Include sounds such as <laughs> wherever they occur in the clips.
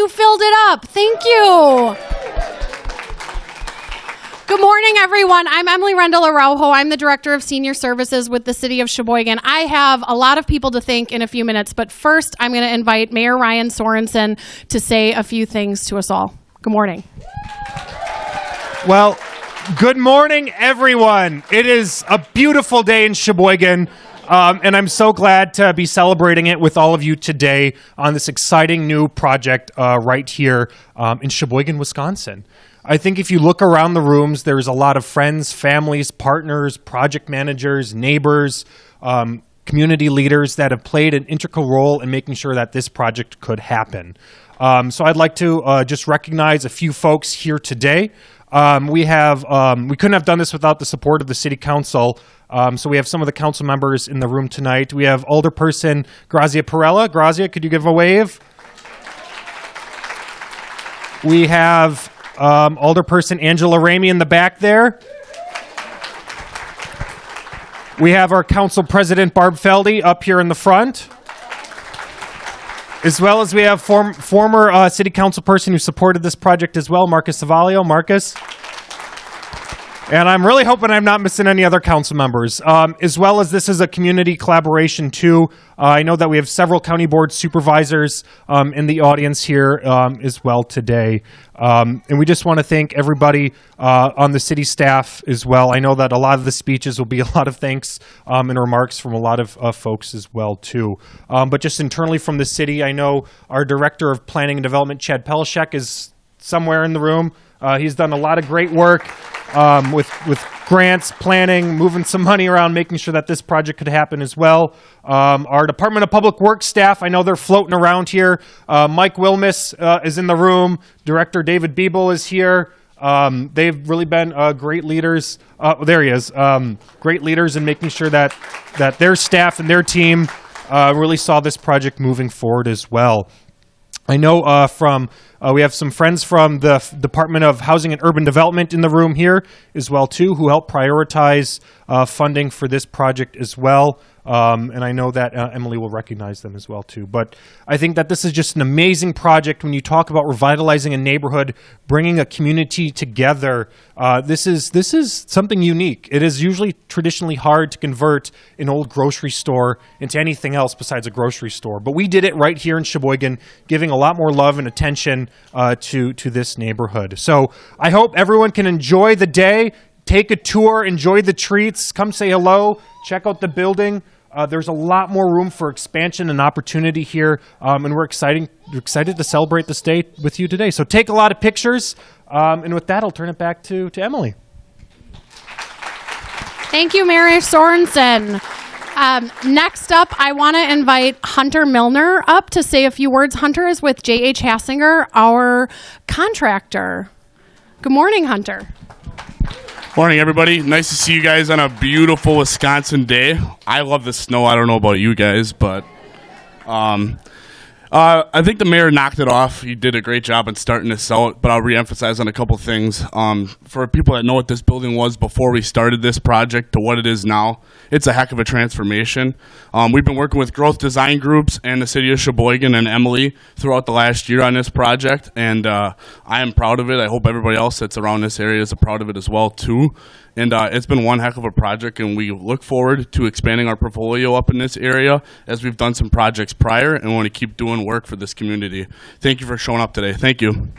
you filled it up. Thank you. Good morning, everyone. I'm Emily Rendell Araujo. I'm the Director of Senior Services with the City of Sheboygan. I have a lot of people to thank in a few minutes, but first, I'm going to invite Mayor Ryan Sorenson to say a few things to us all. Good morning. Well, good morning, everyone. It is a beautiful day in Sheboygan. Um, and I'm so glad to be celebrating it with all of you today on this exciting new project uh, right here um, in Sheboygan, Wisconsin. I think if you look around the rooms, there's a lot of friends, families, partners, project managers, neighbors, um, community leaders that have played an integral role in making sure that this project could happen. Um, so I'd like to uh, just recognize a few folks here today. Um, we have um, we couldn't have done this without the support of the city council. Um, so we have some of the council members in the room tonight. We have Alderperson Grazia Perella. Grazia, could you give a wave? We have um, Alderperson Angela Ramey in the back there. We have our council president Barb Feldy up here in the front. As well as we have form, former uh, city council person who supported this project as well, Marcus Savalio. Marcus. And I'm really hoping I'm not missing any other council members. Um, as well as this is a community collaboration too. Uh, I know that we have several county board supervisors um, in the audience here um, as well today. Um, and we just want to thank everybody uh, on the city staff as well. I know that a lot of the speeches will be a lot of thanks um, and remarks from a lot of uh, folks as well too. Um, but just internally from the city, I know our director of planning and development, Chad Pelishek, is somewhere in the room. Uh, he's done a lot of great work um, with with grants, planning, moving some money around, making sure that this project could happen as well. Um, our Department of Public Works staff, I know they're floating around here. Uh, Mike Wilmus uh, is in the room. Director David Biebel is here. Um, they've really been uh, great leaders. Uh, there he is. Um, great leaders in making sure that that their staff and their team uh, really saw this project moving forward as well. I know uh, from uh, we have some friends from the F- Department of Housing and Urban Development in the room here as well too, who helped prioritize uh, funding for this project as well. Um, and I know that uh, Emily will recognize them as well too. But I think that this is just an amazing project when you talk about revitalizing a neighborhood, bringing a community together. Uh, this is this is something unique. It is usually traditionally hard to convert an old grocery store into anything else besides a grocery store. But we did it right here in Sheboygan, giving a lot more love and attention uh, to to this neighborhood. So I hope everyone can enjoy the day take a tour, enjoy the treats, come say hello, check out the building. Uh, there's a lot more room for expansion and opportunity here, um, and we're exciting, we're excited to celebrate this day with you today. So take a lot of pictures, um, and with that, I'll turn it back to, to Emily. Thank you, Mary Sorenson. Um, next up, I want to invite Hunter Milner up to say a few words. Hunter is with J.H. Hassinger, our contractor. Good morning, Hunter. Morning, everybody. Nice to see you guys on a beautiful Wisconsin day. I love the snow. I don't know about you guys, but um, uh, I think the mayor knocked it off. He did a great job in starting this out, but I'll reemphasize on a couple things. Um, for people that know what this building was before we started this project to what it is now, it's a heck of a transformation. Um, we've been working with Groth design groups and the city of Sheboygan and Emily throughout the last year on this project, and uh, I am proud of it. I hope everybody else that's around this area is proud of it as well too. And uh, it's been one heck of a project, and we look forward to expanding our portfolio up in this area as we've done some projects prior, and want to keep doing work for this community. Thank you for showing up today. Thank you.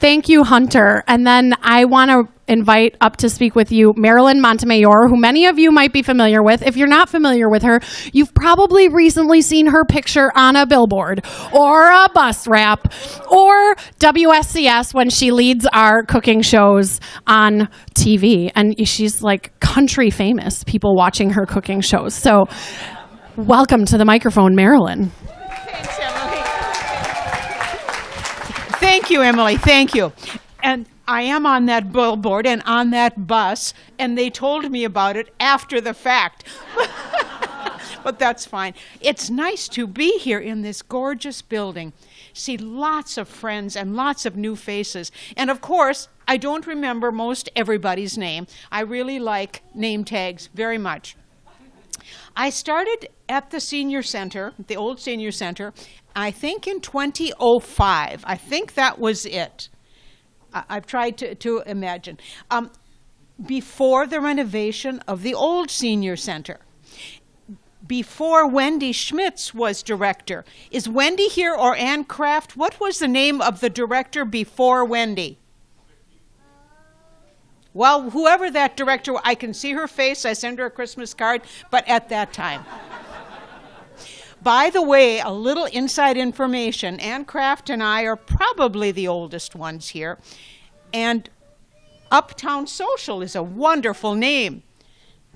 Thank you, Hunter. And then I want to invite up to speak with you Marilyn Montemayor, who many of you might be familiar with. If you're not familiar with her, you've probably recently seen her picture on a billboard or a bus wrap or WSCS when she leads our cooking shows on TV. And she's like country famous, people watching her cooking shows. So, welcome to the microphone, Marilyn. Thank you, Emily. Thank you. And I am on that billboard and on that bus, and they told me about it after the fact. <laughs> but that's fine. It's nice to be here in this gorgeous building. See lots of friends and lots of new faces. And of course, I don't remember most everybody's name. I really like name tags very much. I started at the senior center, the old senior center, I think in 2005. I think that was it. I- I've tried to, to imagine. Um, before the renovation of the old senior center. Before Wendy Schmitz was director. Is Wendy here or Ann Kraft? What was the name of the director before Wendy? Well, whoever that director, I can see her face. I send her a Christmas card, but at that time. By the way, a little inside information Ann Kraft and I are probably the oldest ones here. And Uptown Social is a wonderful name.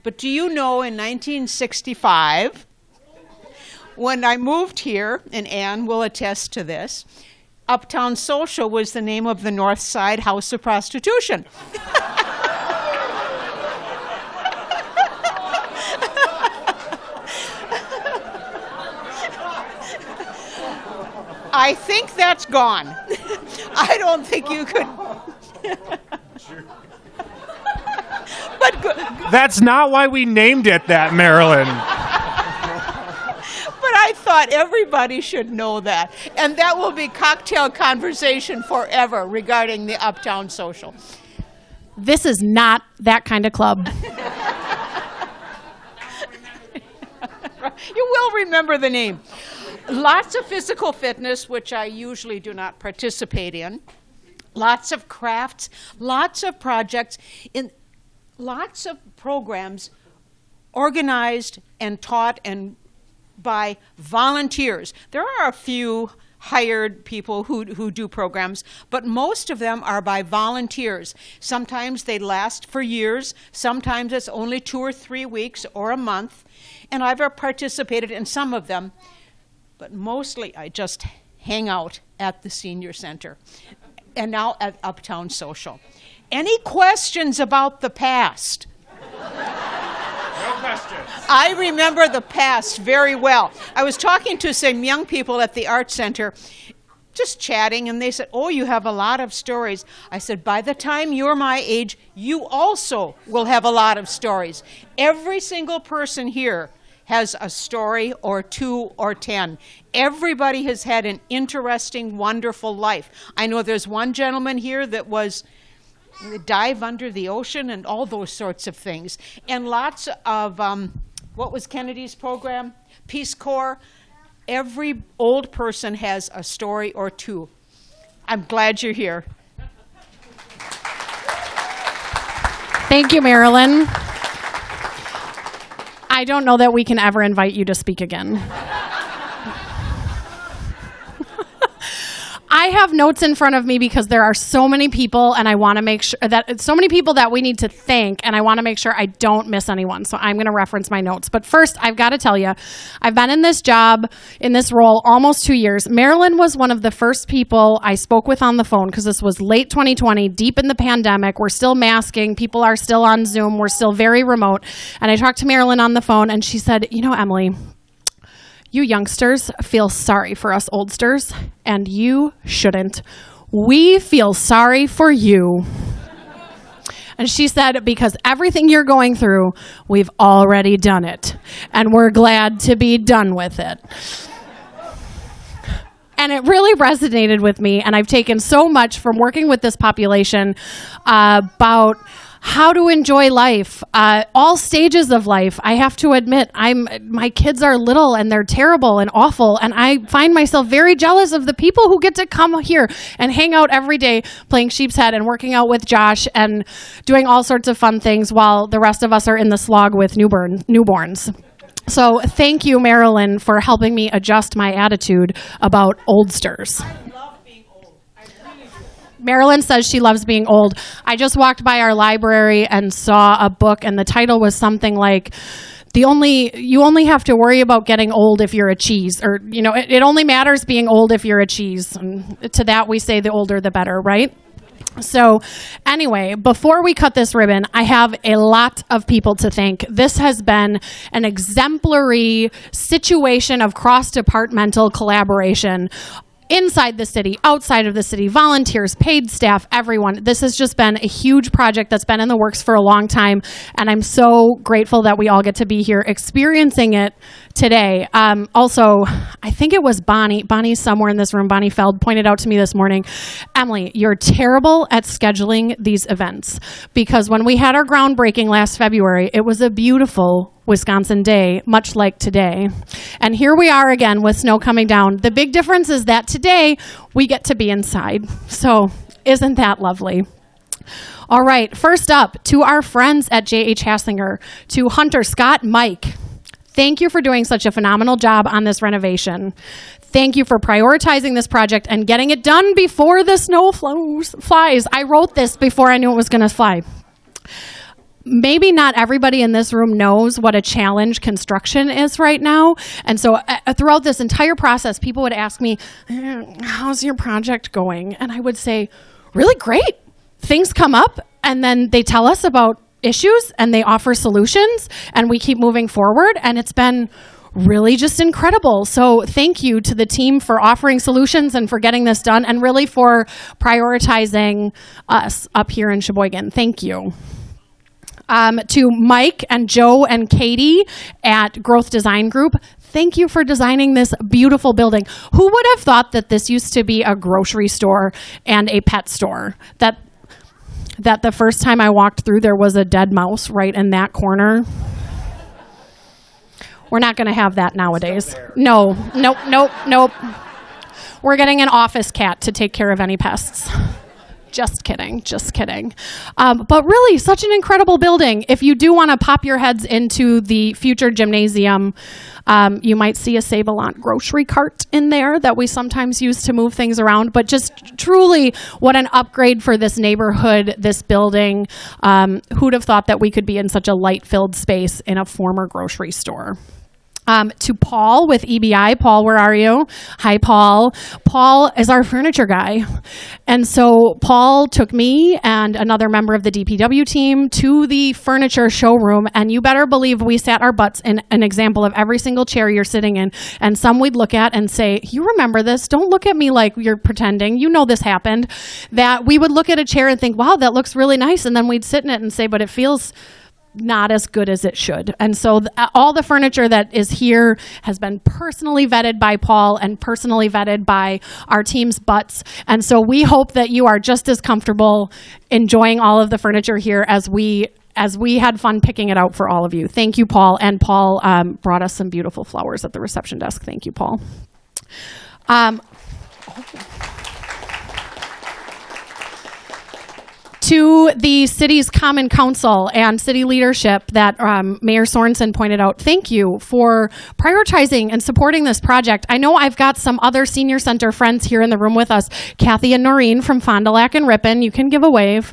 But do you know in 1965, when I moved here, and Ann will attest to this, Uptown Social was the name of the North Side House of Prostitution. <laughs> I think that's gone. <laughs> I don't think you could. <laughs> but go- That's not why we named it that, Marilyn. I thought everybody should know that, and that will be cocktail conversation forever regarding the Uptown Social. This is not that kind of club. <laughs> You will remember the name. Lots of physical fitness, which I usually do not participate in. Lots of crafts, lots of projects, in lots of programs organized and taught and by volunteers. There are a few hired people who, who do programs, but most of them are by volunteers. Sometimes they last for years, sometimes it's only two or three weeks or a month, and I've participated in some of them, but mostly I just hang out at the senior center and now at Uptown Social. Any questions about the past? I remember the past very well. I was talking to some young people at the art center, just chatting, and they said, Oh, you have a lot of stories. I said, By the time you're my age, you also will have a lot of stories. Every single person here has a story or two or ten. Everybody has had an interesting, wonderful life. I know there's one gentleman here that was dive under the ocean and all those sorts of things. And lots of, um, what was Kennedy's program? Peace Corps. Every old person has a story or two. I'm glad you're here. Thank you, Marilyn. I don't know that we can ever invite you to speak again. I have notes in front of me because there are so many people, and I want to make sure that so many people that we need to thank, and I want to make sure I don't miss anyone. So I'm going to reference my notes. But first, I've got to tell you, I've been in this job, in this role, almost two years. Marilyn was one of the first people I spoke with on the phone because this was late 2020, deep in the pandemic. We're still masking, people are still on Zoom, we're still very remote. And I talked to Marilyn on the phone, and she said, You know, Emily, you youngsters feel sorry for us oldsters, and you shouldn't. We feel sorry for you. And she said, because everything you're going through, we've already done it. And we're glad to be done with it. And it really resonated with me. And I've taken so much from working with this population uh, about how to enjoy life, uh, all stages of life. I have to admit, I'm my kids are little and they're terrible and awful, and I find myself very jealous of the people who get to come here and hang out every day playing sheep's head and working out with Josh and doing all sorts of fun things while the rest of us are in the slog with newborn newborns. So thank you, Marilyn, for helping me adjust my attitude about oldsters. Marilyn says she loves being old. I just walked by our library and saw a book, and the title was something like, the only you only have to worry about getting old if you're a cheese or you know it, it only matters being old if you're a cheese and to that we say the older the better right So, anyway, before we cut this ribbon, I have a lot of people to thank. This has been an exemplary situation of cross departmental collaboration inside the city, outside of the city, volunteers, paid staff, everyone. This has just been a huge project that's been in the works for a long time. And I'm so grateful that we all get to be here experiencing it today. Um, also, I think it was Bonnie, Bonnie somewhere in this room, Bonnie Feld pointed out to me this morning, Emily, you're terrible at scheduling these events because when we had our groundbreaking last February, it was a beautiful Wisconsin day, much like today. And here we are again with snow coming down. The big difference is that today we get to be inside. So, isn't that lovely? All right, first up, to our friends at J.H. Hassinger, to Hunter, Scott, Mike. Thank you for doing such a phenomenal job on this renovation. Thank you for prioritizing this project and getting it done before the snow flows, flies. I wrote this before I knew it was going to fly maybe not everybody in this room knows what a challenge construction is right now. And so uh, throughout this entire process, people would ask me, "Eh, How's your project going? And I would say, Really great. Things come up, and then they tell us about issues and they offer solutions, and we keep moving forward. And it's been really just incredible. So thank you to the team for offering solutions and for getting this done and really for prioritizing us up here in Sheboygan. Thank you um, to Mike and Joe and Katie at Groth Design Group. Thank you for designing this beautiful building. Who would have thought that this used to be a grocery store and a pet store? That that the first time I walked through there was a dead mouse right in that corner. We're not going to have that nowadays. No, nope, nope, nope. We're getting an office cat to take care of any pests. Just kidding, just kidding. Um, but really, such an incredible building. If you do want to pop your heads into the future gymnasium, um, you might see a Save-A-Lot grocery cart in there that we sometimes use to move things around. But just truly, what an upgrade for this neighborhood, this building. Um, who'd have thought that we could be in such a light filled space in a former grocery store? Um, to Paul with EBI. Paul, where are you? Hi, Paul. Paul is our furniture guy. And so Paul took me and another member of the DPW team to the furniture showroom. And you better believe we sat our butts in an example of every single chair you're sitting in. And some we'd look at and say, You remember this? Don't look at me like you're pretending. You know this happened. That we would look at a chair and think, Wow, that looks really nice. And then we'd sit in it and say, But it feels not as good as it should. And so th- all the furniture that is here has been personally vetted by Paul and personally vetted by our team's butts. And so we hope that you are just as comfortable enjoying all of the furniture here as we as we had fun picking it out for all of you. Thank you, Paul. And Paul um, brought us some beautiful flowers at the reception desk. Thank you, Paul. Um, to the city's common council and city leadership that um, Mayor Sorenson pointed out, thank you for prioritizing and supporting this project. I know I've got some other senior center friends here in the room with us, Kathy and Noreen from Fond du Lac and Ripon. You can give a wave.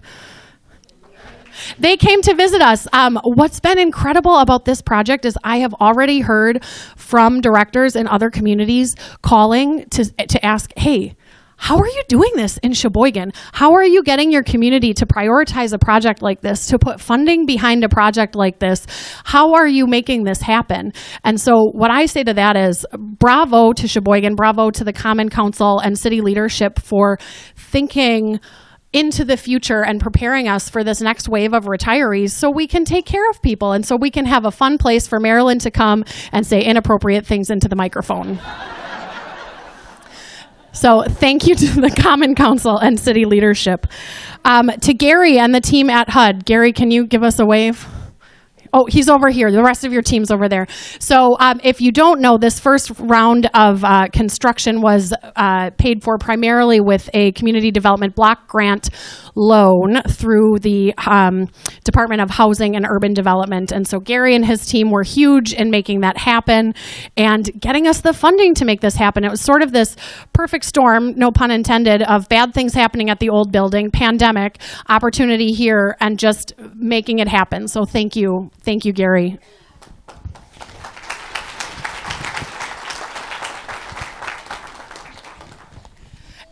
They came to visit us. Um, what's been incredible about this project is I have already heard from directors in other communities calling to, to ask, hey, how are you doing this in Sheboygan? How are you getting your community to prioritize a project like this, to put funding behind a project like this? How are you making this happen? And so, what I say to that is bravo to Sheboygan, bravo to the Common Council and city leadership for thinking into the future and preparing us for this next wave of retirees so we can take care of people and so we can have a fun place for Marilyn to come and say inappropriate things into the microphone. So thank you to <laughs> the Common Council and city leadership. Um, to Gary and the team at HUD. Gary, can you give us a wave? Oh, he's over here. The rest of your team's over there. So, um, if you don't know, this first round of uh, construction was uh, paid for primarily with a community development block grant loan through the um, Department of Housing and Urban Development. And so, Gary and his team were huge in making that happen and getting us the funding to make this happen. It was sort of this perfect storm, no pun intended, of bad things happening at the old building, pandemic, opportunity here, and just making it happen. So, thank you. Thank you, Gary.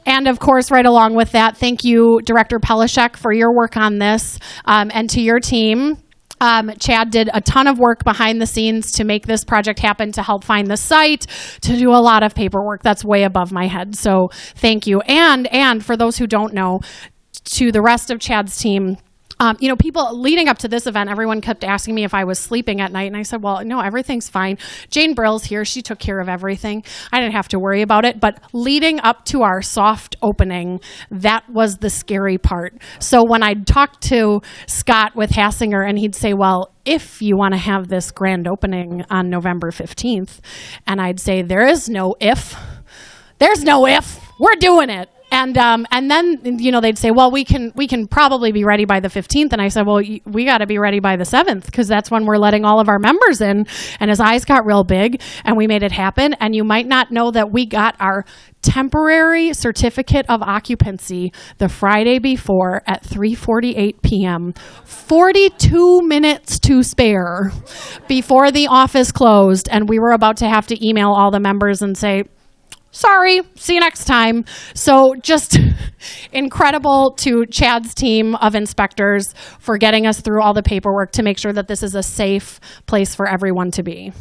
And of course, right along with that, thank you, Director Pelishek, for your work on this um, and to your team. Um, Chad did a ton of work behind the scenes to make this project happen, to help find the site, to do a lot of paperwork. That's way above my head. So thank you. And and for those who don't know, to the rest of Chad's team. Um, you know, people leading up to this event, everyone kept asking me if I was sleeping at night, and I said, "Well, no, everything's fine." Jane Brill's here; she took care of everything. I didn't have to worry about it. But leading up to our soft opening, that was the scary part. So when I'd talk to Scott with Hassinger, and he'd say, "Well, if you want to have this grand opening on November fifteenth," and I'd say, "There is no if." There's no if. We're doing it. And um, and then you know they'd say, well, we can we can probably be ready by the 15th. And I said, well, we got to be ready by the 7th because that's when we're letting all of our members in. And his eyes got real big, and we made it happen. And you might not know that we got our temporary certificate of occupancy the Friday before at 3:48 p.m. 42 minutes to spare before the office closed, and we were about to have to email all the members and say sorry, see you next time. So just <laughs> incredible to Chad's team of inspectors for getting us through all the paperwork to make sure that this is a safe place for everyone to be.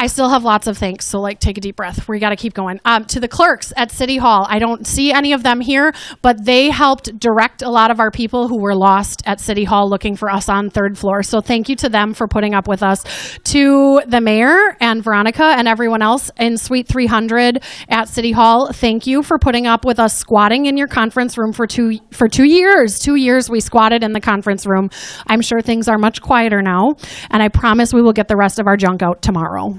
I still have lots of thanks, so like take a deep breath. We got to keep going. Um, to the clerks at City Hall, I don't see any of them here, but they helped direct a lot of our people who were lost at City Hall looking for us on third floor. So thank you to them for putting up with us. To the mayor and Veronica and everyone else in Suite 300 at City Hall, thank you for putting up with us squatting in your conference room for two for two years. Two years we squatted in the conference room. I'm sure things are much quieter now, and I promise we will get the rest of our junk out tomorrow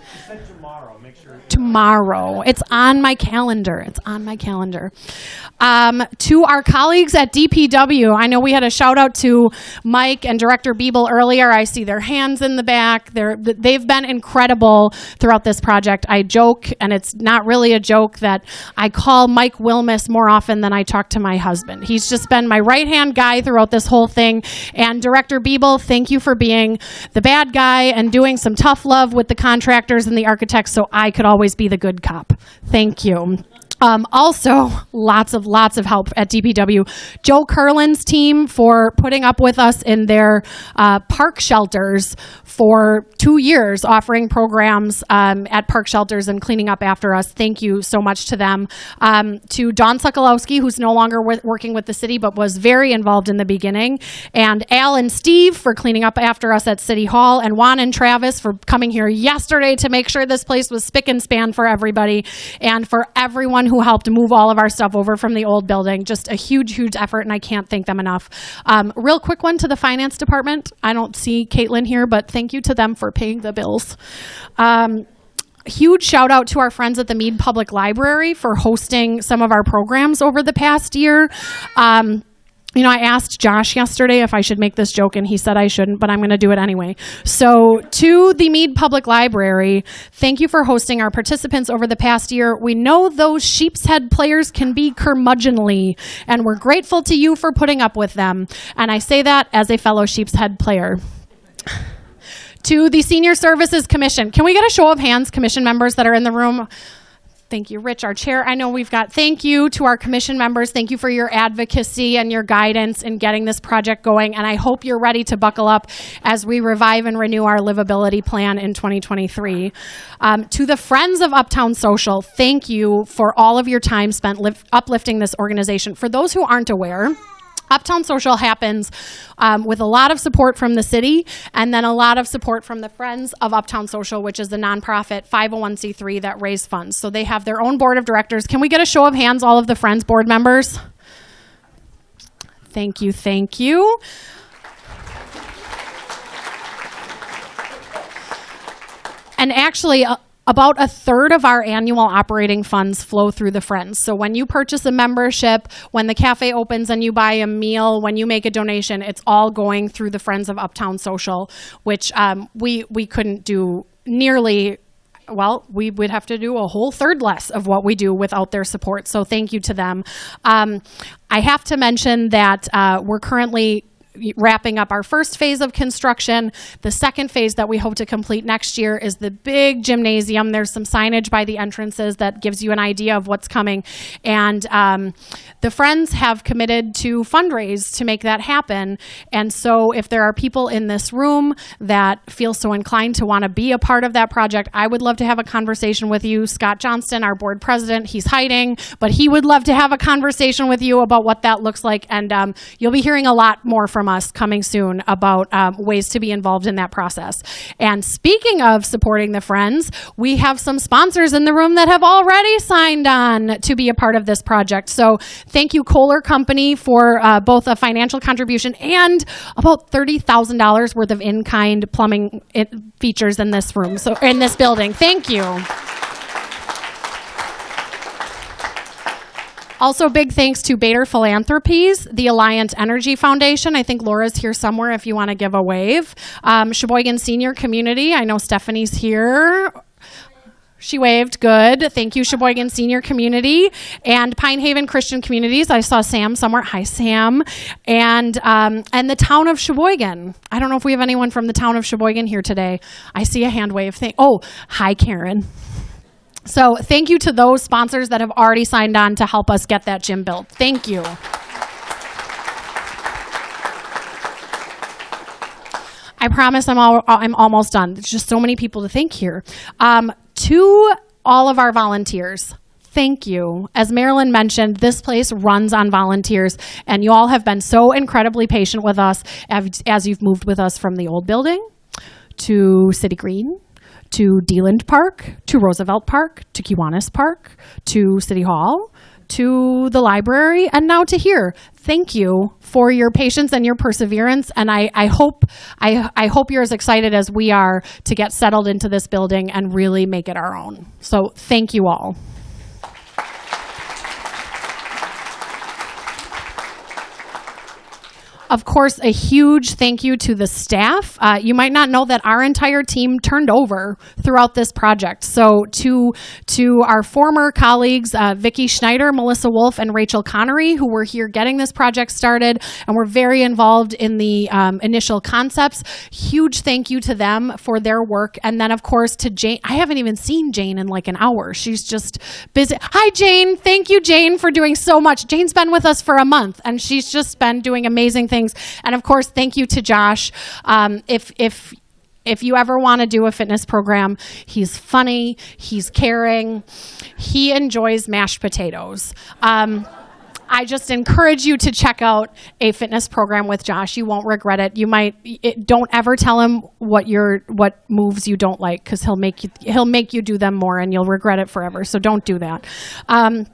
tomorrow. tomorrow. It's on my calendar. It's on my calendar. Um, to our colleagues at DPW, I know we had a shout out to Mike and Director Biebel earlier. I see their hands in the back. They're, they've been incredible throughout this project. I joke, and it's not really a joke, that I call Mike Wilmus more often than I talk to my husband. He's just been my right hand guy throughout this whole thing. And Director Biebel, thank you for being the bad guy and doing some tough love with the contractors and the architects so I could always be the good cop. Thank you. Um, also, lots of lots of help at DPW. Joe Curlin's team for putting up with us in their uh, park shelters for two years, offering programs um, at park shelters and cleaning up after us. Thank you so much to them. Um, to Don Sokolowski, who's no longer with, working with the city but was very involved in the beginning, and Al and Steve for cleaning up after us at City Hall, and Juan and Travis for coming here yesterday to make sure this place was spick and span for everybody, and for everyone who helped move all of our stuff over from the old building. Just a huge, huge effort, and I can't thank them enough. Um, real quick one to the finance department. I don't see Caitlin here, but thank you to them for paying the bills. Um, huge shout out to our friends at the Mead Public Library for hosting some of our programs over the past year. Um, you know, I asked Josh yesterday if I should make this joke, and he said I shouldn't, but I'm going to do it anyway. So, to the Mead Public Library, thank you for hosting our participants over the past year. We know those sheep's head players can be curmudgeonly, and we're grateful to you for putting up with them. And I say that as a fellow sheep's head player. to the Senior Services Commission, can we get a show of hands, commission members that are in the room? Thank you, Rich, our chair. I know we've got thank you to our commission members. Thank you for your advocacy and your guidance in getting this project going. And I hope you're ready to buckle up as we revive and renew our livability plan in 2023. Um, to the friends of Uptown Social, thank you for all of your time spent lift, uplifting this organization. For those who aren't aware, Uptown Social happens um, with a lot of support from the city and then a lot of support from the Friends of Uptown Social, which is the nonprofit 501c3 that raise funds. So they have their own board of directors. Can we get a show of hands, all of the Friends board members? Thank you, thank you. And actually, uh, about a third of our annual operating funds flow through the Friends. So when you purchase a membership, when the cafe opens and you buy a meal, when you make a donation, it's all going through the Friends of Uptown Social, which um, we we couldn't do nearly well, we would have to do a whole third less of what we do without their support. So thank you to them. Um, I have to mention that uh, we're currently wrapping up our first phase of construction. The second phase that we hope to complete next year is the big gymnasium. There's some signage by the entrances that gives you an idea of what's coming. And um, the Friends have committed to fundraise to make that happen. And so if there are people in this room that feel so inclined to want to be a part of that project, I would love to have a conversation with you. Scott Johnston, our board president, he's hiding, but he would love to have a conversation with you about what that looks like. And um, you'll be hearing a lot more from us coming soon about um, ways to be involved in that process. And speaking of supporting the Friends, we have some sponsors in the room that have already signed on to be a part of this project. So thank you, Kohler Company, for uh, both a financial contribution and about $30,000 worth of in-kind plumbing features in this room, so in this building. Thank you. Also, big thanks to Bader Philanthropies, the Alliant Energy Foundation. I think Laura's here somewhere if you want to give a wave. Um, Sheboygan Senior Community. I know Stephanie's here. She waved. Good. Thank you, Sheboygan Senior Community and Pine Haven Christian Communities. I saw Sam somewhere. Hi, Sam. And um, and the town of Sheboygan. I don't know if we have anyone from the town of Sheboygan here today. I see a hand wave thing. Oh, hi, Karen. So thank you to those sponsors that have already signed on to help us get that gym built. Thank you. I promise I'm all, I'm almost done. There's just so many people to thank here. Um, to all of our volunteers, thank you. As Marilyn mentioned, this place runs on volunteers, and you all have been so incredibly patient with us as, as you've moved with us from the old building to City Green to Deland Park, to Roosevelt Park, to Kiwanis Park, to City Hall, to the library, and now to here. Thank you for your patience and your perseverance. And I, I hope I, I hope you're as excited as we are to get settled into this building and really make it our own. So thank you all. Of course, a huge thank you to the staff. Uh, you might not know that our entire team turned over throughout this project. So to to our former colleagues, uh, Vicki Schneider, Melissa Wolf, and Rachel Connery, who were here getting this project started and were very involved in the um, initial concepts. Huge thank you to them for their work. And then, of course, to Jane. I haven't even seen Jane in like an hour. She's just busy. Hi, Jane. Thank you, Jane, for doing so much. Jane's been with us for a month, and she's just been doing amazing things. And of course, thank you to Josh. Um, if if if you ever want to do a fitness program, he's funny, he's caring, he enjoys mashed potatoes. Um, I just encourage you to check out a fitness program with Josh. You won't regret it. You might it, don't ever tell him what your what moves you don't like because he'll make you he'll make you do them more and you'll regret it forever. So don't do that. Um,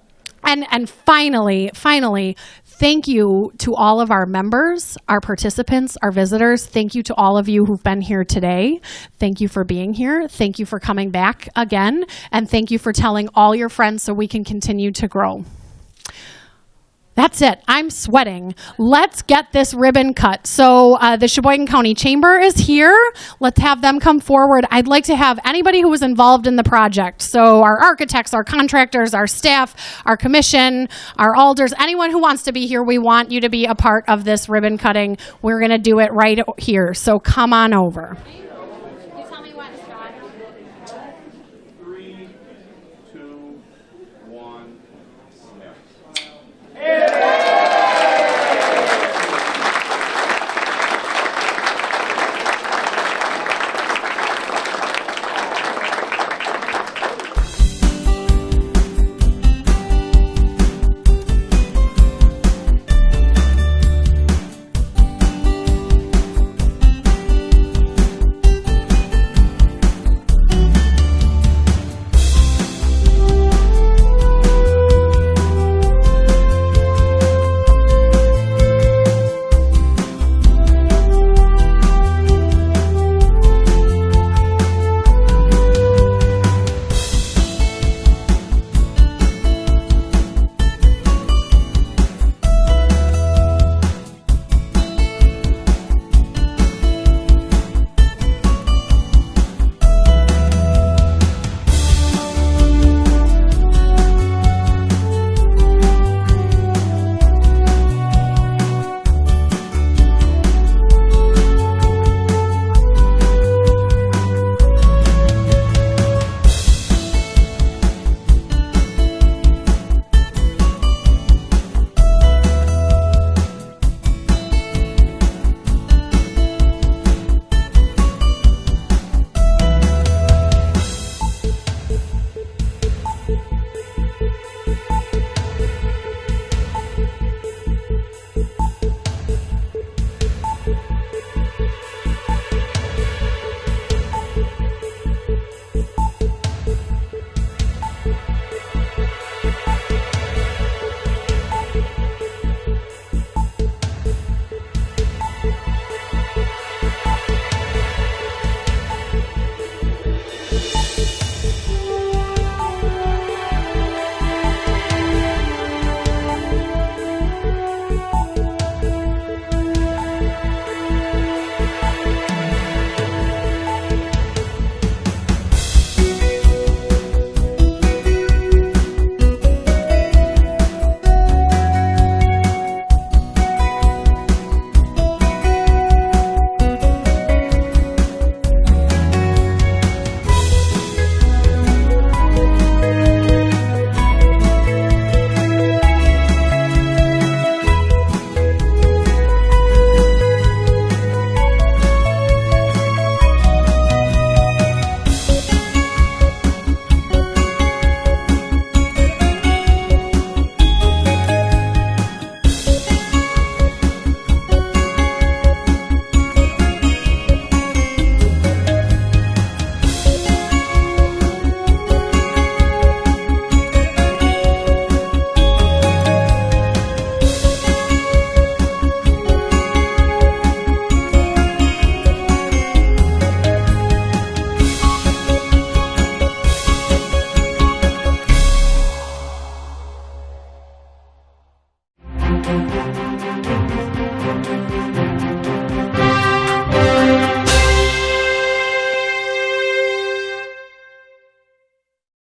and and finally, finally, thank you to all of our members, our participants, our visitors. Thank you to all of you who've been here today. Thank you for being here. Thank you for coming back again, and thank you for telling all your friends so we can continue to grow. That's it. I'm sweating. Let's get this ribbon cut. So, uh, the Sheboygan County Chamber is here. Let's have them come forward. I'd like to have anybody who was involved in the project. So, our architects, our contractors, our staff, our commission, our alders, anyone who wants to be here, we want you to be a part of this ribbon cutting. We're going to do it right here. So, come on over. Yeah.